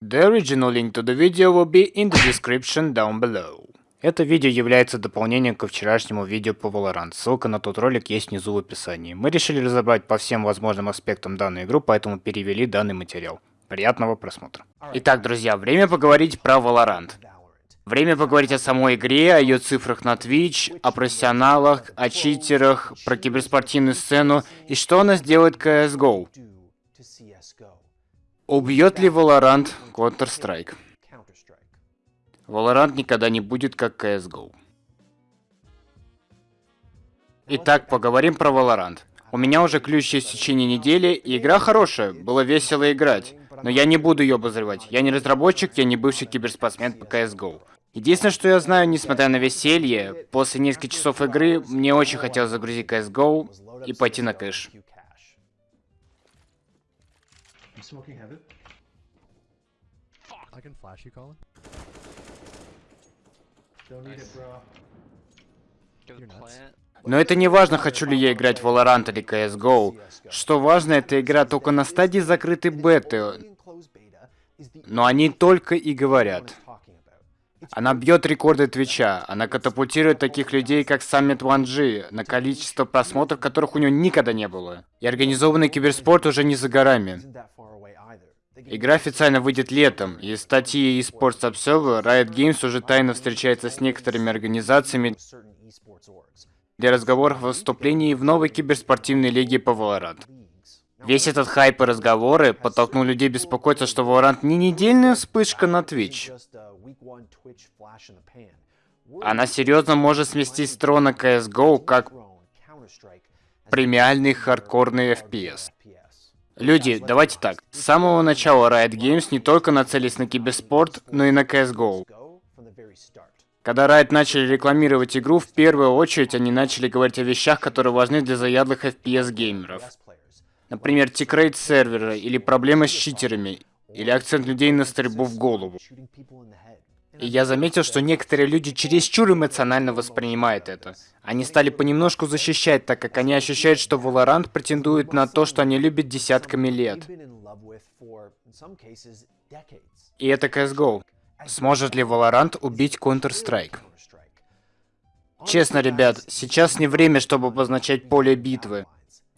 The original link to the video will be in the description down below. Это видео является дополнением ко вчерашнему видео по Valorant. Ссылка на тот ролик есть внизу в описании. Мы решили разобрать по всем возможным аспектам данную игру, поэтому перевели данный материал. Приятного просмотра. Итак, друзья, время поговорить про Valorant. Время поговорить о самой игре, о ее цифрах на Twitch, о профессионалах, о читерах, про киберспортивную сцену и что она сделает CSGO. Убьет ли Valorant Counter-Strike? Valorant никогда не будет как CSGO. Итак, поговорим про Valorant. У меня уже ключ есть в течение недели, и игра хорошая, было весело играть. Но я не буду ее обозревать. Я не разработчик, я не бывший киберспортсмен по CSGO. Единственное, что я знаю, несмотря на веселье, после нескольких часов игры мне очень хотелось загрузить CSGO и пойти на кэш. Smoking heaven. I can flash you, Colin. Don't need it, bro. Но это не важно, хочу ли я играть в Valorant или CSGO. Что важно, эта игра только на стадии закрытой беты. Но они только и говорят. Она бьет рекорды Твича, она катапультирует таких людей, как Summit 1G, на количество просмотров, которых у него никогда не было. И организованный киберспорт уже не за горами. Игра официально выйдет летом, и статьи eSports Observer Riot Games уже тайно встречается с некоторыми организациями для разговоров о вступлении в новой киберспортивной лиге по Valorant. Весь этот хайп и разговоры подтолкнул людей беспокоиться, что Valorant не недельная вспышка на Twitch. Она серьезно может сместить с трона CSGO как премиальный хардкорный FPS. Люди, давайте так. С самого начала Riot Games не только нацелились на киберспорт, но и на CSGO. Когда Riot начали рекламировать игру, в первую очередь они начали говорить о вещах, которые важны для заядлых FPS-геймеров. Например, тикрейт сервера, или проблемы с читерами, или акцент людей на стрельбу в голову. И я заметил, что некоторые люди чересчур эмоционально воспринимают это. Они стали понемножку защищать, так как они ощущают, что Valorant претендует на то, что они любят десятками лет. И это CSGO. Сможет ли Valorant убить Counter-Strike? Честно, ребят, сейчас не время, чтобы обозначать поле битвы.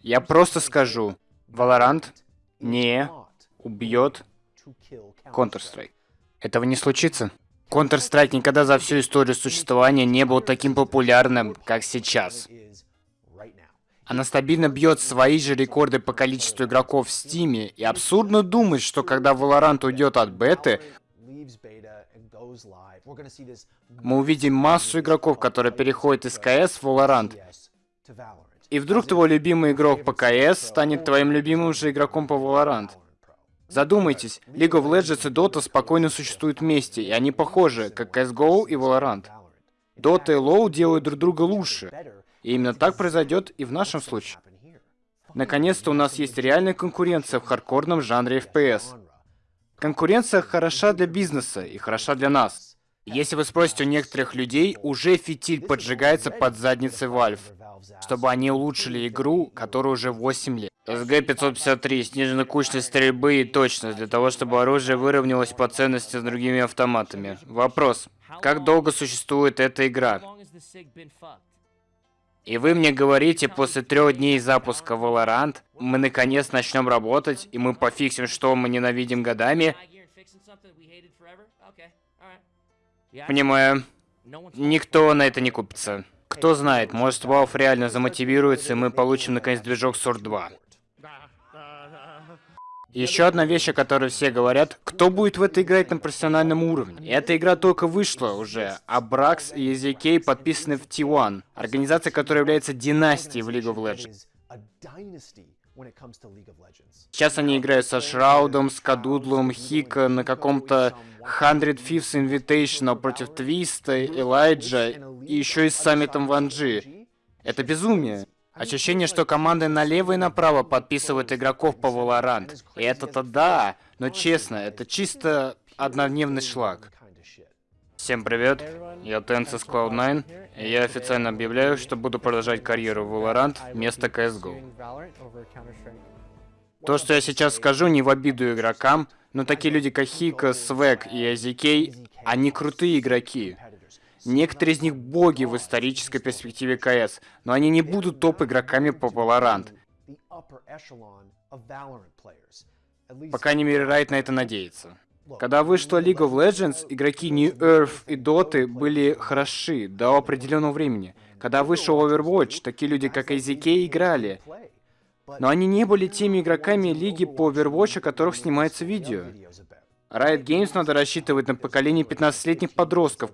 Я просто скажу, Valorant не убьет Counter-Strike. Этого не случится. Counter-Strike никогда за всю историю существования не был таким популярным, как сейчас. Она стабильно бьет свои же рекорды по количеству игроков в Стиме, и абсурдно думать, что когда Valorant уйдет от беты, мы увидим массу игроков, которые переходят из КС в Valorant. И вдруг твой любимый игрок по КС станет твоим любимым же игроком по Valorant. Задумайтесь, League of Legends и Dota спокойно существуют вместе, и они похожи, как CSGO и Valorant. Dota и LoL делают друг друга лучше. И именно так произойдет и в нашем случае. Наконец-то у нас есть реальная конкуренция в хардкорном жанре FPS. Конкуренция хороша для бизнеса и хороша для нас. Если вы спросите у некоторых людей, уже фитиль поджигается под задницей Valve, чтобы они улучшили игру, которая уже 8 лет. СГ-553. Снижена кучность стрельбы и точность, для того, чтобы оружие выровнялось по ценности с другими автоматами. Вопрос. Как долго существует эта игра? И вы мне говорите, после трех дней запуска Valorant, мы наконец начнем работать, и мы пофиксим, что мы ненавидим годами? Понимаю. Никто на это не купится. Кто знает, может Valve реально замотивируется, и мы получим наконец движок Sword 2. Еще одна вещь, о которой все говорят, кто будет в это играть на профессиональном уровне. Эта игра только вышла уже, а Бракс и EZK подписаны в T1, организация, которая является династией в League of Legends. Сейчас они играют со Шраудом, с Кадудлом, Хика на каком-то 100 Fifth Invitational против Твиста, Элайджа и еще и с Саммитом Ванджи. Это безумие. Ощущение, что команды налево и направо подписывают игроков по Valorant. И это-то да, но честно, это чисто однодневный шлак. Всем привет, я Тенсис Cloud9, и я официально объявляю, что буду продолжать карьеру в Valorant вместо CSGO. То, что я сейчас скажу, не в обиду игрокам, Но такие люди, как Хика, Свек и Азикей, они крутые игроки. Некоторые из них боги в исторической перспективе КС, но они не будут топ-игроками по Valorant. По крайней мере, Райт на это надеется. Когда вышла League of Legends, игроки New Earth и Dota были хороши до определенного времени. Когда вышел Overwatch, такие люди, как AZK, играли. Но они не были теми игроками лиги по Overwatch, о которых снимается видео. Riot Games надо рассчитывать на поколение 15-летних подростков,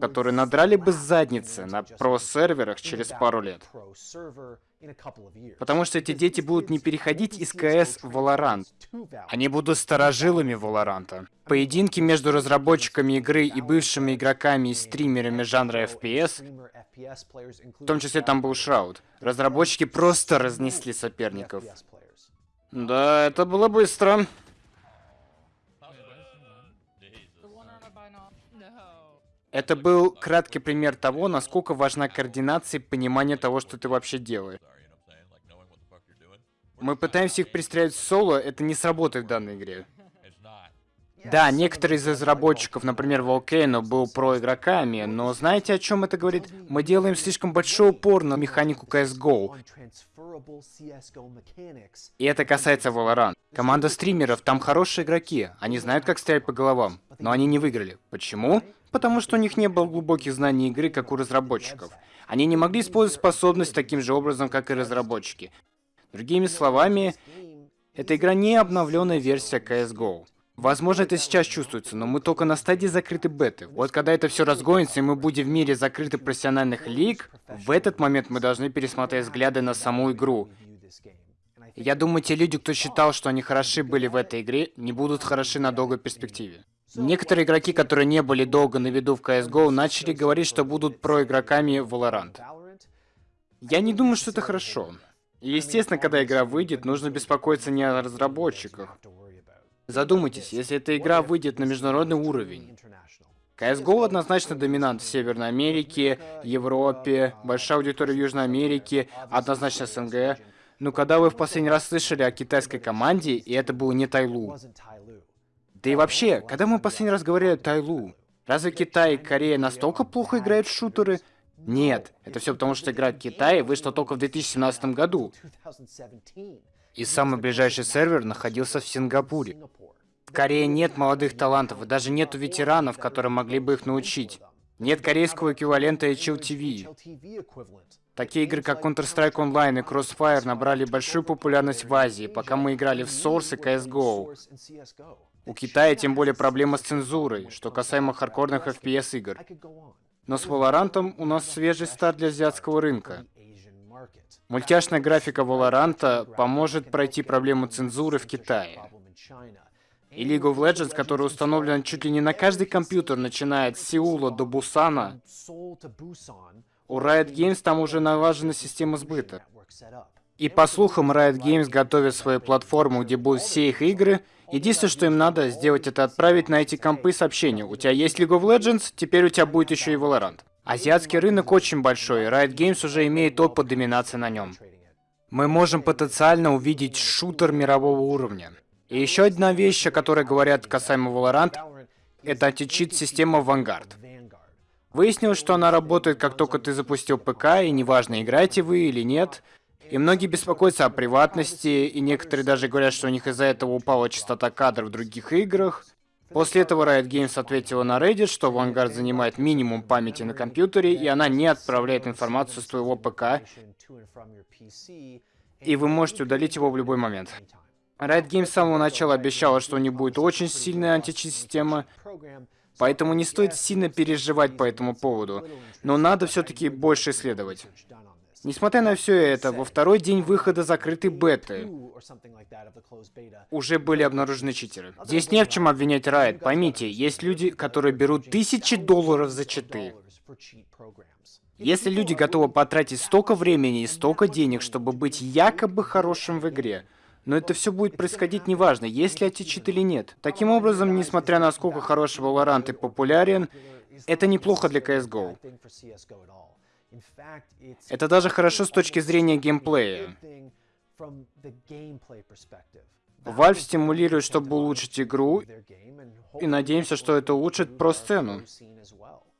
которые надрали бы задницы на про-серверах через пару лет. Потому что эти дети будут не переходить из КС в Valorant. Они будут старожилами Valorant. Поединки между разработчиками игры и бывшими игроками и стримерами жанра FPS, в том числе там был Шрауд, разработчики просто разнесли соперников. Да, это было быстро. Это был краткий пример того, насколько важна координация и понимание того, что ты вообще делаешь. Мы пытаемся их пристрелять в соло, это не сработает в данной игре. Да, некоторые из разработчиков, например, Volcano, был про игроками, но знаете, о чем это говорит? Мы делаем слишком большой упор на механику CSGO. И это касается Valorant. Команда стримеров, там хорошие игроки, они знают, как стрелять по головам, но они не выиграли. Почему? Потому что у них не было глубоких знаний игры, как у разработчиков. Они не могли использовать способность таким же образом, как и разработчики. Другими словами, эта игра не обновленная версия CSGO. Возможно, это сейчас чувствуется, но мы только на стадии закрытой беты. Вот когда это все разгонится, и мы будем в мире закрытых профессиональных лиг, в этот момент мы должны пересмотреть взгляды на саму игру. Я думаю, те люди, кто считал, что они хороши были в этой игре, не будут хороши на долгой перспективе. Некоторые игроки, которые не были долго на виду в CSGO, начали говорить, что будут проигроками в Valorant. Я не думаю, что это хорошо. Естественно, когда игра выйдет, нужно беспокоиться не о разработчиках. Задумайтесь, если эта игра выйдет на международный уровень. CSGO однозначно доминант в Северной Америке, Европе, большая аудитория в Южной Америке, однозначно СНГ. Но когда вы в последний раз слышали о китайской команде, и это был не Тайлу? Да и вообще, когда мы последний раз говорили о Тайлу, разве Китай и Корея настолько плохо играют в шутеры? Нет, это все потому, что игра Китай вышла только в 2017 году. И самый ближайший сервер находился в Сингапуре. В Корее нет молодых талантов, и даже нету ветеранов, которые могли бы их научить. Нет корейского эквивалента HLTV. Такие игры, как Counter-Strike Online и Crossfire набрали большую популярность в Азии, пока мы играли в Source и CSGO. У Китая тем более проблема с цензурой, что касаемо хардкорных FPS игр. Но с Valorant у нас свежий старт для азиатского рынка. Мультяшная графика Valorant поможет пройти проблему цензуры в Китае. И League of Legends, которая установлена чуть ли не на каждый компьютер, начиная от Сеула до Бусана, у Riot Games там уже налажена система сбыта. И по слухам, Riot Games готовит свою платформу, где будут все их игры. Единственное, что им надо сделать, это отправить на эти компы сообщение. У тебя есть League of Legends, теперь у тебя будет еще и Valorant. Азиатский рынок очень большой, и Riot Games уже имеет опыт доминации на нем. Мы можем потенциально увидеть шутер мирового уровня. И еще одна вещь, о которой говорят касаемо Valorant, это античит-система Vanguard. Выяснилось, что она работает, как только ты запустил ПК, и неважно, играете вы или нет. И многие беспокоятся о приватности, и некоторые даже говорят, что у них из-за этого упала частота кадров в других играх. После этого Riot Games ответила на Reddit, что Vanguard занимает минимум памяти на компьютере, и она не отправляет информацию с твоего ПК, и вы можете удалить его в любой момент. Riot Games с самого начала обещала, что у них будет очень сильная античит-система, Поэтому не стоит сильно переживать по этому поводу, но надо все-таки больше исследовать. Несмотря на все это, во второй день выхода закрытой беты уже были обнаружены читеры. Здесь не в чем обвинять Riot. Поймите, есть люди, которые берут тысячи долларов за читы. Если люди готовы потратить столько времени и столько денег, чтобы быть якобы хорошим в игре, но это все будет происходить неважно, есть ли аттичит или нет. Таким образом, несмотря на сколько хороший Valorant и популярен, это неплохо для CSGO. Это даже хорошо с точки зрения геймплея. Valve стимулирует, чтобы улучшить игру, и надеемся, что это улучшит про-сцену.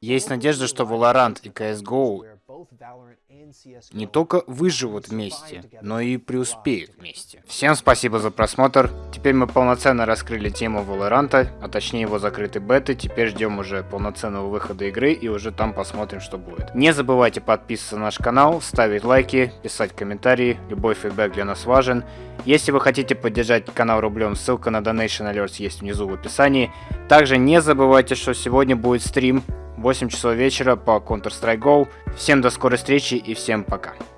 Есть надежда, что Valorant и CSGO не только выживут вместе, но и преуспеют вместе. Всем спасибо за просмотр. Теперь мы полноценно раскрыли тему Valorant, а точнее его закрытой беты. Теперь ждем уже полноценного выхода игры и уже там посмотрим, что будет. Не забывайте подписываться на наш канал, ставить лайки, писать комментарии. Любой фидбэк для нас важен. Если вы хотите поддержать канал рублем, ссылка на Donation Alerts есть внизу в описании. Также не забывайте, что сегодня будет стрим 8 часов вечера по Counter-Strike Go. Всем до скорой встречи и всем пока.